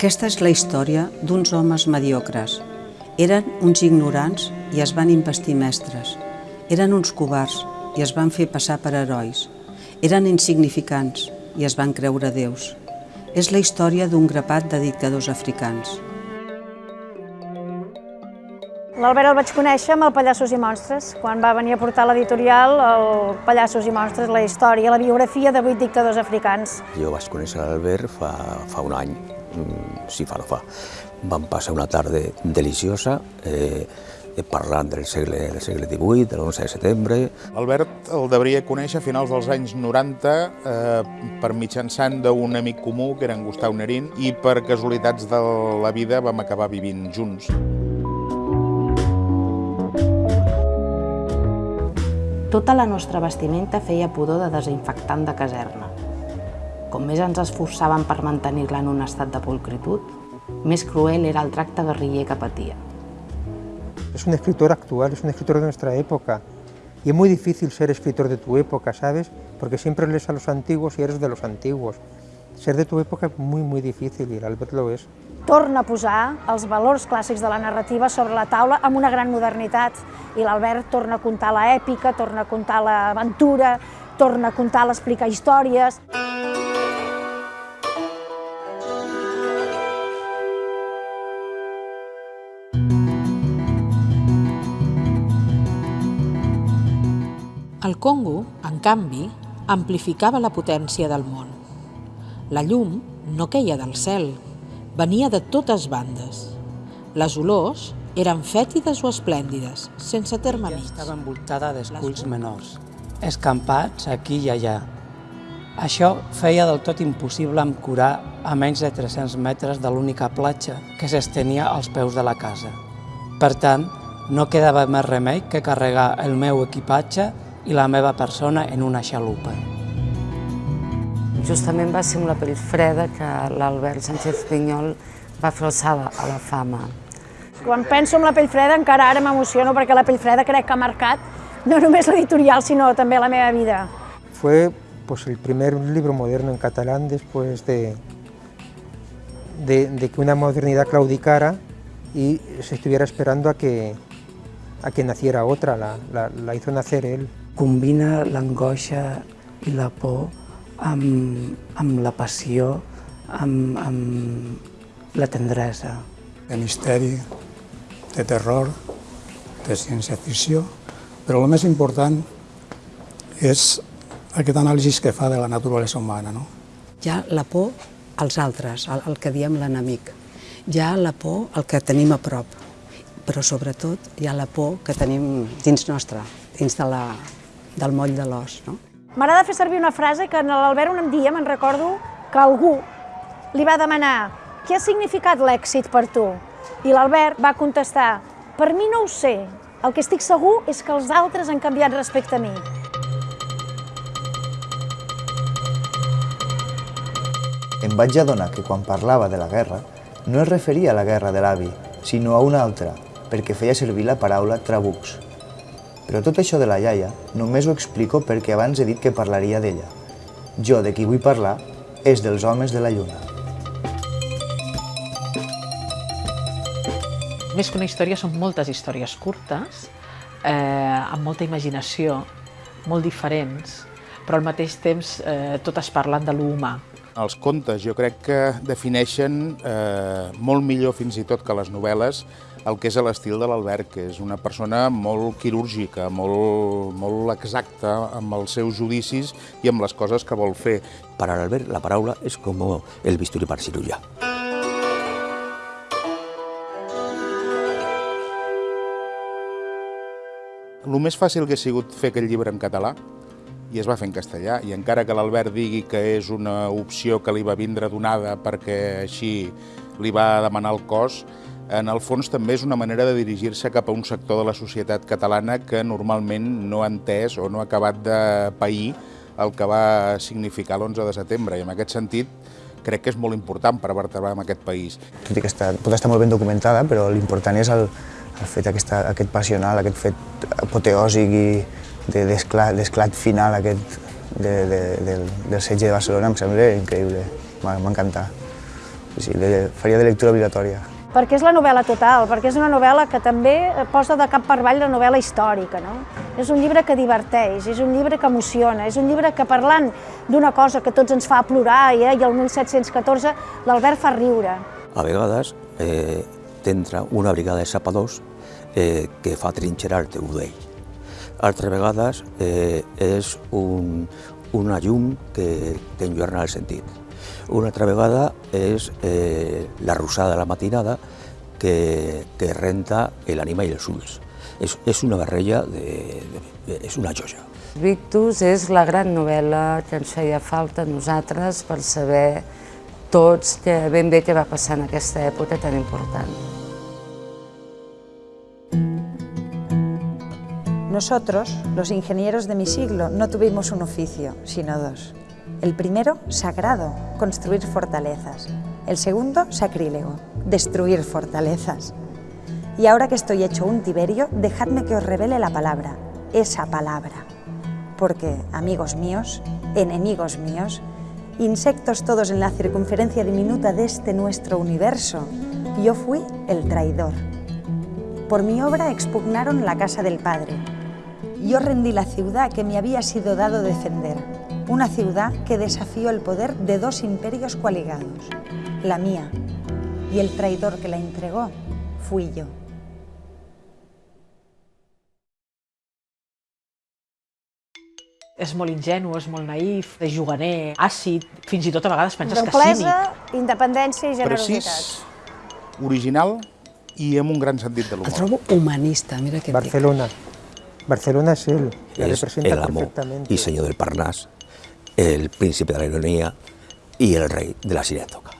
Aquesta és la història d'uns homes mediocres. Eren uns ignorants i es van investir mestres. Eren uns covards i es van fer passar per herois. Eren insignificants i es van creure déus. És la història d'un grapat de dictadors africans. L'Albert el vaig conèixer amb el Pallassos i Monstres, quan va venir a portar l'editorial el Pallassos i Monstres, la història, la biografia de vuit dictadors africans. Jo vaig conèixer l'Albert fa, fa un any, mm, sí, fa no fa. Vam passar una tarda deliciosa, eh, parlant del segle, del segle XVIII, de l'11 de setembre. L'Albert el devia conèixer a finals dels anys 90 eh, per mitjançant d'un amic comú, que era en Gustau Nerín, i per casualitats de la vida vam acabar vivint junts. Tota la nostra vestimenta feia pudor de desinfectant de caserna. Com més ens esforçàvem per mantenir-la en un estat de pulcritud, més cruel era el tracte guerriller que patia. Es un escritor actual, es un escritor de nuestra época. Y es muy difícil ser escritor de tu época, ¿sabes? Porque siempre lees a los antiguos y eres de los antiguos. Ser de tu época es muy, muy difícil y el Albert lo es. torna a posar els valors clàssics de la narrativa sobre la taula amb una gran modernitat. I l'Albert torna a contar l'èpica, torna a contar l'aventura, torna a contar l'explicar històries. El Congo, en canvi, amplificava la potència del món. La llum no queia del cel, venia de totes bandes. Les olors eren fètides o esplèndides, sense terme mig. Estava envoltada d'esculls menors, escampats aquí i allà. Això feia del tot impossible curar a menys de 300 metres de l'única platja que s'estenia als peus de la casa. Per tant, no quedava més remei que carregar el meu equipatge i la meva persona en una xalupa. Justament va ser amb la pell freda que l'Albert Sánchez Pinyol va fer alçada a la fama. Quan penso en la pell freda encara ara m'emociono perquè la pell freda crec que ha marcat no només l'editorial sinó també la meva vida. Fue pues, el primer libro moderno en catalán después de, de, de que una modernidad claudicara y se estuviera esperando a que, a que naciera otra, la, la, la hizo nacer él. Combina l'angoixa i la por amb, amb la passió, amb, amb la tendresa. De misteri, de terror, de ciència-ficció, però el més important és aquest anàlisi que fa de la naturalesa humana. No? Hi ha la por als altres, el, el que diem l'enemic. Hi ha la por al que tenim a prop, però sobretot hi ha la por que tenim dins nostre, dins de la, del moll de l'os. No? M'agrada fer servir una frase que en l'Albert un dia me'n recordo que algú li va demanar què ha significat l'èxit per tu? I l'Albert va contestar, per mi no ho sé, el que estic segur és que els altres han canviat respecte a mi. Em vaig adonar que quan parlava de la guerra no es referia a la guerra de l'avi, sinó a una altra, perquè feia servir la paraula trabucs. Però tot això de la iaia només ho explico perquè abans he dit que parlaria d'ella. Jo de qui vull parlar és dels homes de la lluna. Més que una història, són moltes històries curtes, eh, amb molta imaginació, molt diferents, però al mateix temps eh, totes parlen de l'humà. Els contes jo crec que defineixen eh, molt millor fins i tot que les novel·les el que és l'estil de l'Albert, que és una persona molt quirúrgica, molt, molt exacta amb els seus judicis i amb les coses que vol fer. Per a l'Albert la paraula és com el bisturi per cirurgià. El més fàcil que ha sigut fer aquest llibre en català i es va fer en castellà, i encara que l'Albert digui que és una opció que li va vindre donada perquè així li va demanar el cos, en el fons també és una manera de dirigir-se cap a un sector de la societat catalana que normalment no ha entès o no ha acabat de pair el que va significar l'11 de setembre, i en aquest sentit crec que és molt important per vertebrar en aquest país. Tot i que està, pot estar molt ben documentada, però l'important és el, el fet aquesta, aquest passional, aquest fet apoteòsic i d'esclat de, final aquest de, de, del, del setge de Barcelona em sembla increïble, m'ha encantat. sí, de, faria de lectura obligatòria. Perquè és la novel·la total, perquè és una novel·la que també posa de cap per avall la novel·la històrica. No? És un llibre que diverteix, és un llibre que emociona, és un llibre que parlant d'una cosa que tots ens fa plorar, eh, i el 1714 l'Albert fa riure. A vegades eh, t'entra una brigada de sapadors eh, que fa trinxerar-te d'ell. Altres vegades eh, és un, una llum que t'enlluerna el sentit. Una altra vegada és eh, la rosada de la matinada que, que renta l'ànima i els ulls. És, és una barreja, de, de, és una joia. Victus és la gran novel·la que ens feia falta a nosaltres per saber tots que ben bé què va passar en aquesta època tan important. Nosotros, los ingenieros de mi siglo, no tuvimos un oficio, sino dos. El primero, sagrado, construir fortalezas. El segundo, sacrílego, destruir fortalezas. Y ahora que estoy hecho un Tiberio, dejadme que os revele la palabra, esa palabra. Porque, amigos míos, enemigos míos, insectos todos en la circunferencia diminuta de este nuestro universo, yo fui el traidor. Por mi obra expugnaron la casa del Padre. Yo rendí la ciudad que me había sido dado defender, una ciudad que desafió el poder de dos imperios coaligados, la mía, y el traidor que la entregó fui yo. És molt ingenu, és molt naïf, és juganer, àcid, fins i tot a vegades penses que Noblesa, cínic. independència i Precís, generositat. original i amb un gran sentit de El l'humor. trobo humanista, mira què et dic. Barcelona. Es él, la representa el amo perfectamente. i senyor del Parnàs, el príncipe de la ironia i el rei de la cineatoca.